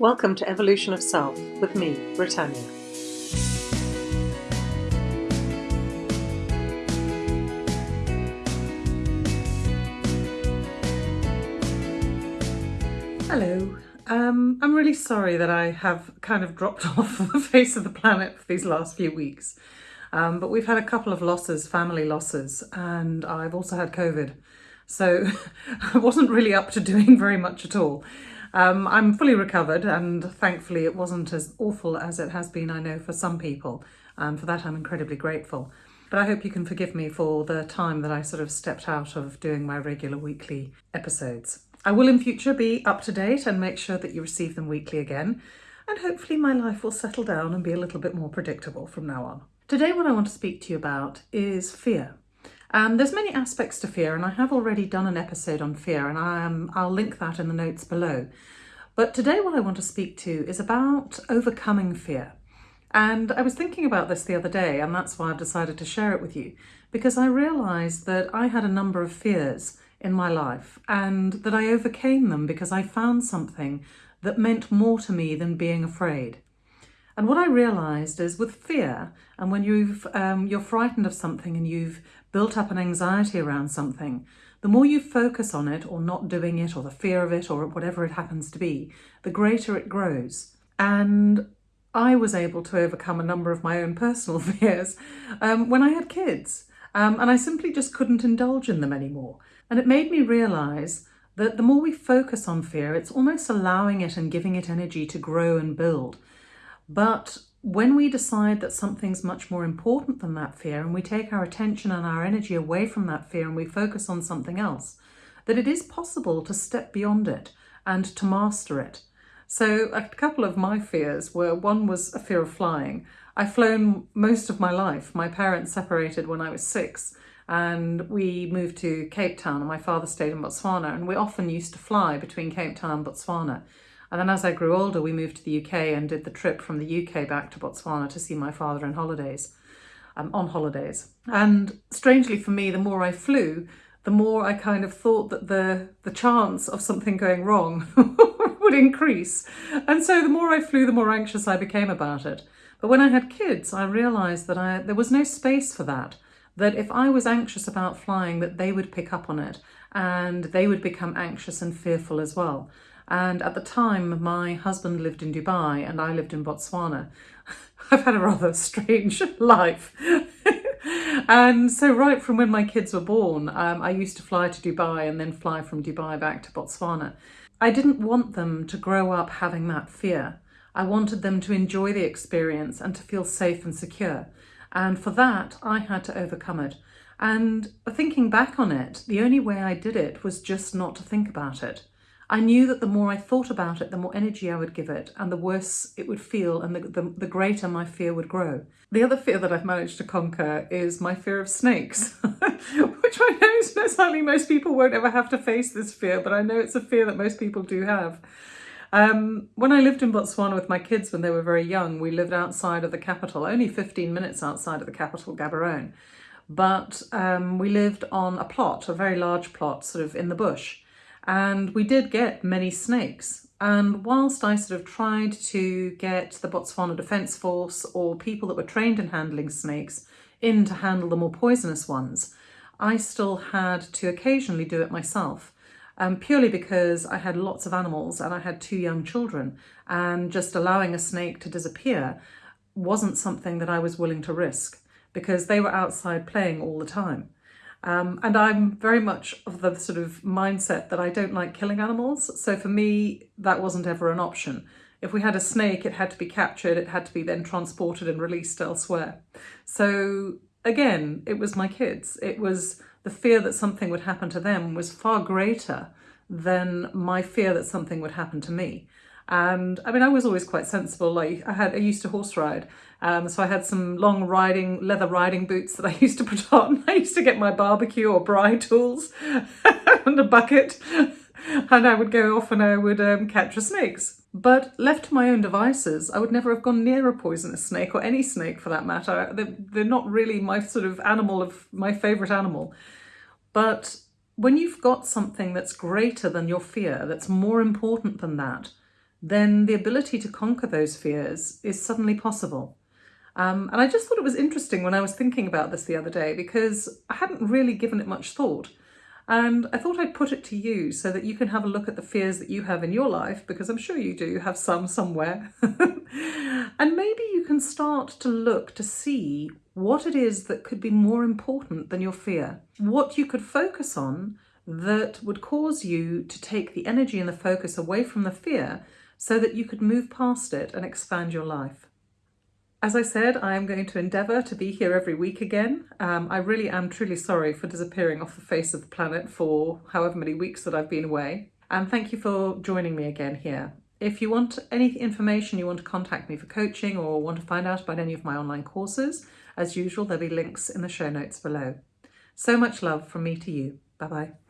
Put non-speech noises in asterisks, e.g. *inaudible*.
Welcome to Evolution of Self with me, Britannia. Hello. Um, I'm really sorry that I have kind of dropped *laughs* off the face of the planet for these last few weeks. Um, but we've had a couple of losses, family losses, and I've also had COVID. So *laughs* I wasn't really up to doing very much at all. Um, I'm fully recovered and thankfully it wasn't as awful as it has been, I know, for some people. Um, for that I'm incredibly grateful. But I hope you can forgive me for the time that I sort of stepped out of doing my regular weekly episodes. I will in future be up to date and make sure that you receive them weekly again. And hopefully my life will settle down and be a little bit more predictable from now on. Today what I want to speak to you about is fear. And there's many aspects to fear and I have already done an episode on fear and I, um, I'll link that in the notes below. But today what I want to speak to is about overcoming fear. And I was thinking about this the other day and that's why I've decided to share it with you because I realised that I had a number of fears in my life and that I overcame them because I found something that meant more to me than being afraid. And what I realised is with fear, and when you've, um, you're frightened of something and you've built up an anxiety around something, the more you focus on it or not doing it or the fear of it or whatever it happens to be, the greater it grows. And I was able to overcome a number of my own personal *laughs* fears um, when I had kids. Um, and I simply just couldn't indulge in them anymore. And it made me realise that the more we focus on fear, it's almost allowing it and giving it energy to grow and build. But when we decide that something's much more important than that fear and we take our attention and our energy away from that fear and we focus on something else, that it is possible to step beyond it and to master it. So a couple of my fears were, one was a fear of flying. I've flown most of my life. My parents separated when I was six and we moved to Cape Town and my father stayed in Botswana and we often used to fly between Cape Town and Botswana. And then as I grew older, we moved to the UK and did the trip from the UK back to Botswana to see my father in holidays, um, on holidays. And strangely for me, the more I flew, the more I kind of thought that the, the chance of something going wrong *laughs* would increase. And so the more I flew, the more anxious I became about it. But when I had kids, I realised that I, there was no space for that. That if I was anxious about flying, that they would pick up on it and they would become anxious and fearful as well. And at the time, my husband lived in Dubai and I lived in Botswana. *laughs* I've had a rather strange *laughs* life. *laughs* and so right from when my kids were born, um, I used to fly to Dubai and then fly from Dubai back to Botswana. I didn't want them to grow up having that fear. I wanted them to enjoy the experience and to feel safe and secure. And for that, I had to overcome it. And thinking back on it, the only way I did it was just not to think about it. I knew that the more I thought about it, the more energy I would give it and the worse it would feel and the, the, the, greater my fear would grow. The other fear that I've managed to conquer is my fear of snakes, *laughs* which I know is most people won't ever have to face this fear, but I know it's a fear that most people do have. Um, when I lived in Botswana with my kids when they were very young, we lived outside of the capital, only 15 minutes outside of the capital, Gaborone. But um, we lived on a plot, a very large plot, sort of in the bush and we did get many snakes. And whilst I sort of tried to get the Botswana Defence Force or people that were trained in handling snakes in to handle the more poisonous ones, I still had to occasionally do it myself. Um, purely because I had lots of animals and I had two young children and just allowing a snake to disappear wasn't something that I was willing to risk because they were outside playing all the time. Um, and I'm very much of the sort of mindset that I don't like killing animals. So for me, that wasn't ever an option. If we had a snake, it had to be captured, it had to be then transported and released elsewhere. So again, it was my kids. It was the fear that something would happen to them was far greater than my fear that something would happen to me. And I mean, I was always quite sensible. Like I had, I used to horse ride. Um, so I had some long riding, leather riding boots that I *laughs* used to put on. I used to get my barbecue or braai tools *laughs* and a bucket *laughs* and I would go off and I would um, capture snakes. But left to my own devices, I would never have gone near a poisonous snake or any snake for that matter. They're, they're not really my sort of animal of my favourite animal. But when you've got something that's greater than your fear, that's more important than that, then the ability to conquer those fears is suddenly possible. Um, and I just thought it was interesting when I was thinking about this the other day because I hadn't really given it much thought. And I thought I'd put it to you so that you can have a look at the fears that you have in your life, because I'm sure you do have some somewhere. *laughs* and maybe you can start to look to see what it is that could be more important than your fear, what you could focus on that would cause you to take the energy and the focus away from the fear so that you could move past it and expand your life. As I said, I am going to endeavour to be here every week again. Um, I really am truly sorry for disappearing off the face of the planet for however many weeks that I've been away. And thank you for joining me again here. If you want any information, you want to contact me for coaching or want to find out about any of my online courses, as usual, there'll be links in the show notes below. So much love from me to you. Bye-bye.